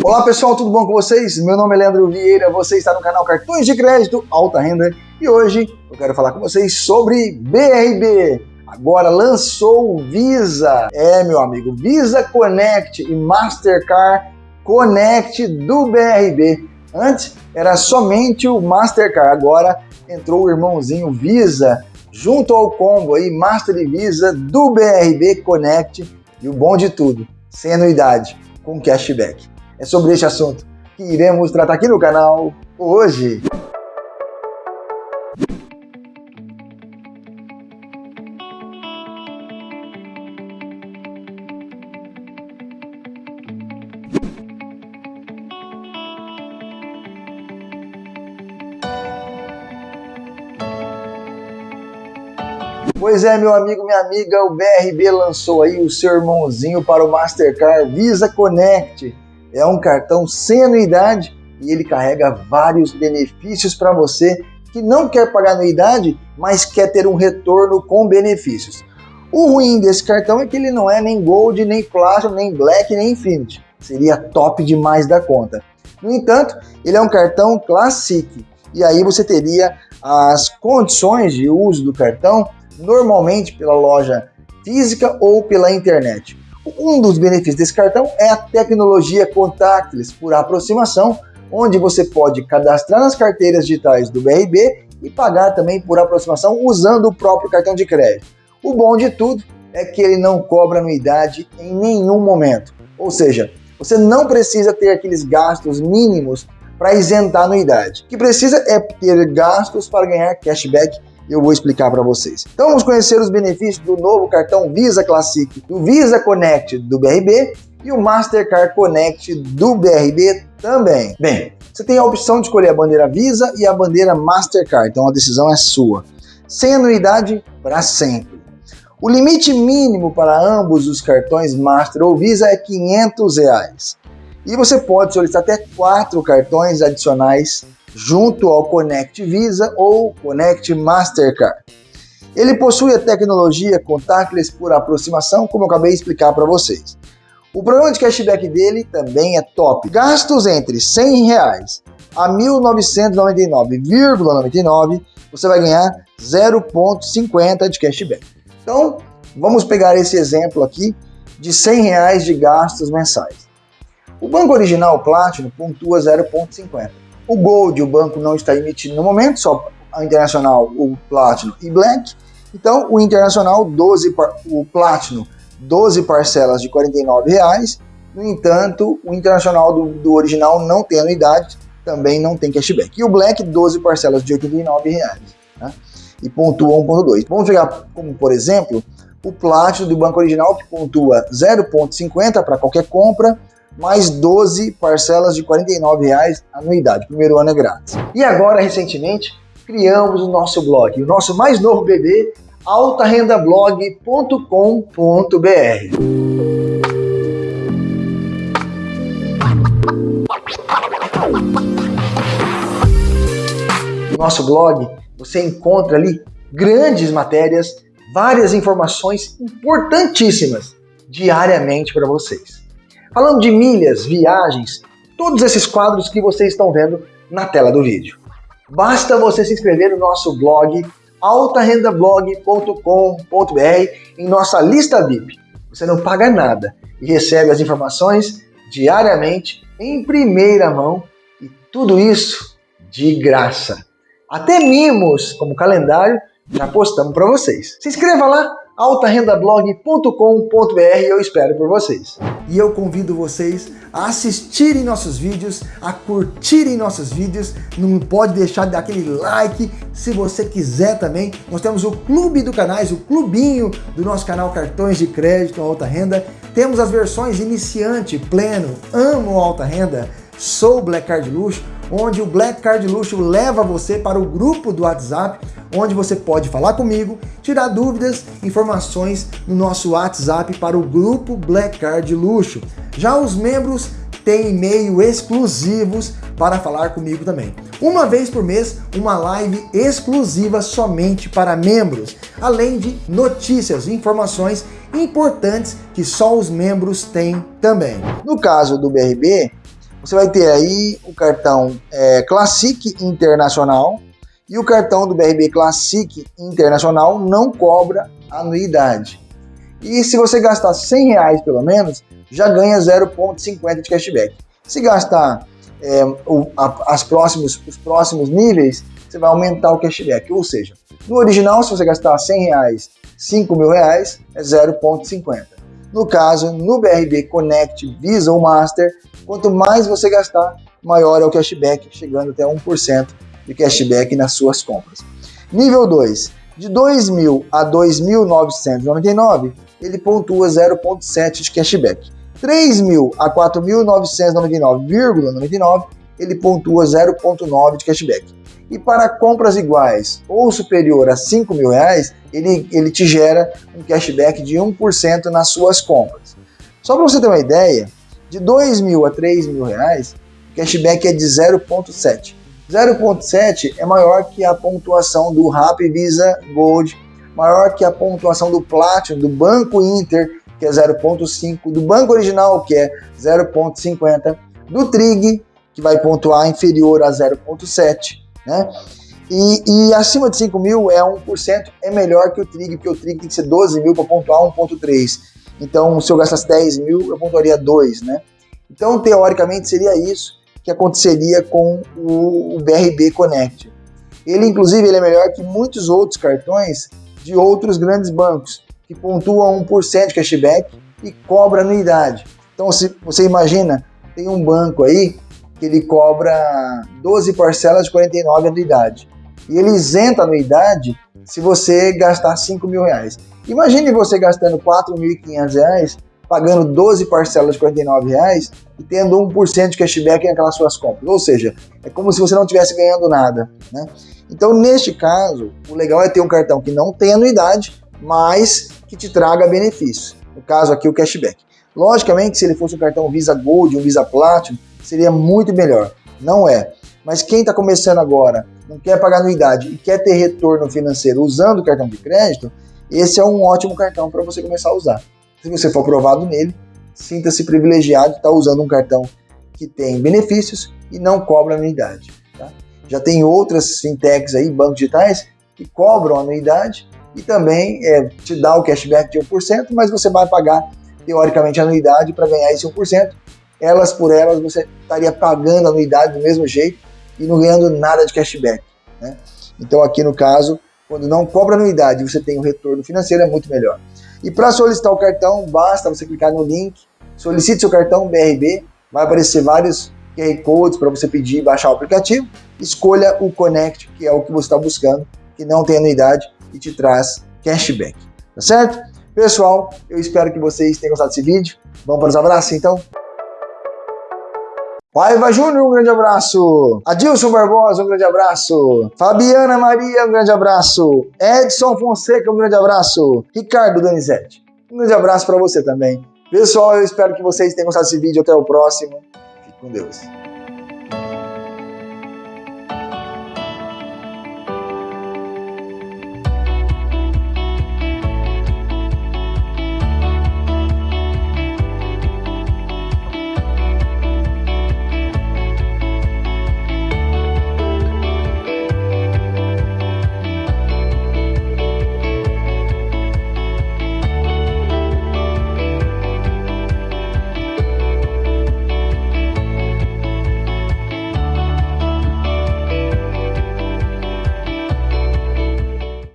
Olá pessoal, tudo bom com vocês? Meu nome é Leandro Vieira, você está no canal Cartões de Crédito Alta Renda e hoje eu quero falar com vocês sobre BRB. Agora lançou o Visa, é meu amigo, Visa Connect e Mastercard Connect do BRB. Antes era somente o Mastercard, agora entrou o irmãozinho Visa junto ao combo aí Master e Visa do BRB Connect e o bom de tudo, sem anuidade, com cashback. É sobre este assunto que iremos tratar aqui no canal hoje. Pois é, meu amigo, minha amiga, o BRB lançou aí o seu irmãozinho para o Mastercard Visa Connect é um cartão sem anuidade e ele carrega vários benefícios para você que não quer pagar anuidade, mas quer ter um retorno com benefícios. O ruim desse cartão é que ele não é nem Gold, nem Platinum, nem Black, nem Infinity. Seria top demais da conta. No entanto, ele é um cartão Classic. E aí você teria as condições de uso do cartão normalmente pela loja física ou pela internet. Um dos benefícios desse cartão é a tecnologia contactless por aproximação, onde você pode cadastrar nas carteiras digitais do BRB e pagar também por aproximação usando o próprio cartão de crédito. O bom de tudo é que ele não cobra anuidade em nenhum momento, ou seja, você não precisa ter aqueles gastos mínimos para isentar anuidade. O que precisa é ter gastos para ganhar cashback eu vou explicar para vocês. Então vamos conhecer os benefícios do novo cartão Visa Classic, do Visa Connect do BRB e o Mastercard Connect do BRB também. Bem, você tem a opção de escolher a bandeira Visa e a bandeira Mastercard, então a decisão é sua. Sem anuidade para sempre. O limite mínimo para ambos os cartões Master ou Visa é 500 reais. E você pode solicitar até quatro cartões adicionais junto ao Connect Visa ou Connect Mastercard. Ele possui a tecnologia contactless por aproximação, como eu acabei de explicar para vocês. O programa de cashback dele também é top. Gastos entre 100 reais a R$ 1.999,99 você vai ganhar 0,50 de cashback. Então, vamos pegar esse exemplo aqui de 100 reais de gastos mensais. O banco original Platinum pontua 0,50. O Gold, o banco não está emitindo no momento, só a Internacional, o Platinum e Black. Então, o Internacional, 12, o Platinum, 12 parcelas de R$ 49,00. No entanto, o Internacional do, do, original não tem anuidade, também não tem cashback. E o Black, 12 parcelas de R$ 89,00. Né? E pontua 1.2. Vamos pegar como, por exemplo, o Platinum do banco original, que pontua 0.50 para qualquer compra, mais 12 parcelas de R$ 49,00 anuidade. Primeiro ano é grátis. E agora, recentemente, criamos o nosso blog, o nosso mais novo bebê, altarendablog.com.br. No nosso blog, você encontra ali grandes matérias, várias informações importantíssimas diariamente para vocês. Falando de milhas, viagens, todos esses quadros que vocês estão vendo na tela do vídeo. Basta você se inscrever no nosso blog altarendablog.com.br em nossa lista VIP. Você não paga nada e recebe as informações diariamente em primeira mão e tudo isso de graça. Até mimos, como calendário, já postamos para vocês. Se inscreva lá altarendablog.com.br eu espero por vocês. E eu convido vocês a assistirem nossos vídeos, a curtirem nossos vídeos, não pode deixar de dar aquele like, se você quiser também, nós temos o clube do canais, o clubinho do nosso canal Cartões de Crédito Alta Renda, temos as versões iniciante, pleno, amo alta renda, sou Black Card Luxo, onde o Black Card Luxo leva você para o grupo do WhatsApp, onde você pode falar comigo, tirar dúvidas, informações no nosso WhatsApp para o grupo Black Card Luxo. Já os membros têm e-mail exclusivos para falar comigo também. Uma vez por mês, uma live exclusiva somente para membros, além de notícias e informações importantes que só os membros têm também. No caso do BRB, você vai ter aí o cartão é, Classic Internacional e o cartão do BRB Classic Internacional não cobra anuidade. E se você gastar 100 reais pelo menos, já ganha 0,50 de cashback. Se gastar é, o, a, as próximos, os próximos níveis, você vai aumentar o cashback. Ou seja, no original, se você gastar 100 reais, 5 mil reais, é 0,50. No caso, no BRB Connect Visa ou Master, quanto mais você gastar, maior é o cashback, chegando até 1% de cashback nas suas compras. Nível 2, de 2.000 a 2.999, ele pontua 0,7 de cashback. 3.000 a 4.999,99, ele pontua 0,9 de cashback. E para compras iguais ou superior a 5 mil reais, ele, ele te gera um cashback de 1% nas suas compras. Só para você ter uma ideia, de 2 mil a 3 mil reais, o cashback é de 0,7. 0,7 é maior que a pontuação do Rappi Visa Gold, maior que a pontuação do Platinum, do Banco Inter, que é 0,5, do Banco Original, que é 0,50, do Trig, que vai pontuar inferior a 0,7, né? E, e, acima de 5 mil é 1%, é melhor que o Trig, porque o Trig tem que ser 12 mil para pontuar 1,3. Então, se eu gastasse 10 mil, eu pontuaria 2, né? Então, teoricamente, seria isso que aconteceria com o, o BRB Connect. Ele, inclusive, ele é melhor que muitos outros cartões de outros grandes bancos, que pontuam 1% de cashback e cobra anuidade. Então, se você imagina, tem um banco aí que ele cobra 12 parcelas de 49 anuidade. E ele isenta a anuidade se você gastar 5 mil reais. Imagine você gastando 4.500 reais, pagando 12 parcelas de 49 reais e tendo 1% de cashback naquelas suas compras. Ou seja, é como se você não estivesse ganhando nada. Né? Então, neste caso, o legal é ter um cartão que não tem anuidade, mas que te traga benefícios. No caso aqui, o cashback. Logicamente, se ele fosse um cartão Visa Gold, um Visa Platinum, seria muito melhor. Não é. Mas quem está começando agora, não quer pagar anuidade e quer ter retorno financeiro usando o cartão de crédito, esse é um ótimo cartão para você começar a usar. Se você for aprovado nele, sinta-se privilegiado de estar tá usando um cartão que tem benefícios e não cobra anuidade. Tá? Já tem outras fintechs aí, bancos digitais, que cobram anuidade e também é, te dá o cashback de 1%, mas você vai pagar teoricamente anuidade para ganhar esse 1%. Elas por elas você estaria pagando a anuidade do mesmo jeito e não ganhando nada de cashback. Né? Então aqui no caso, quando não cobra anuidade você tem um retorno financeiro, é muito melhor. E para solicitar o cartão, basta você clicar no link, solicite seu cartão BRB, vai aparecer vários QR Codes para você pedir e baixar o aplicativo, escolha o Connect, que é o que você está buscando, que não tem anuidade e te traz cashback, tá certo? Pessoal, eu espero que vocês tenham gostado desse vídeo. Vamos para os abraços então? Paiva Júnior, um grande abraço. Adilson Barbosa, um grande abraço. Fabiana Maria, um grande abraço. Edson Fonseca, um grande abraço. Ricardo Donizete, um grande abraço para você também. Pessoal, eu espero que vocês tenham gostado desse vídeo. Até o próximo. Fique com Deus.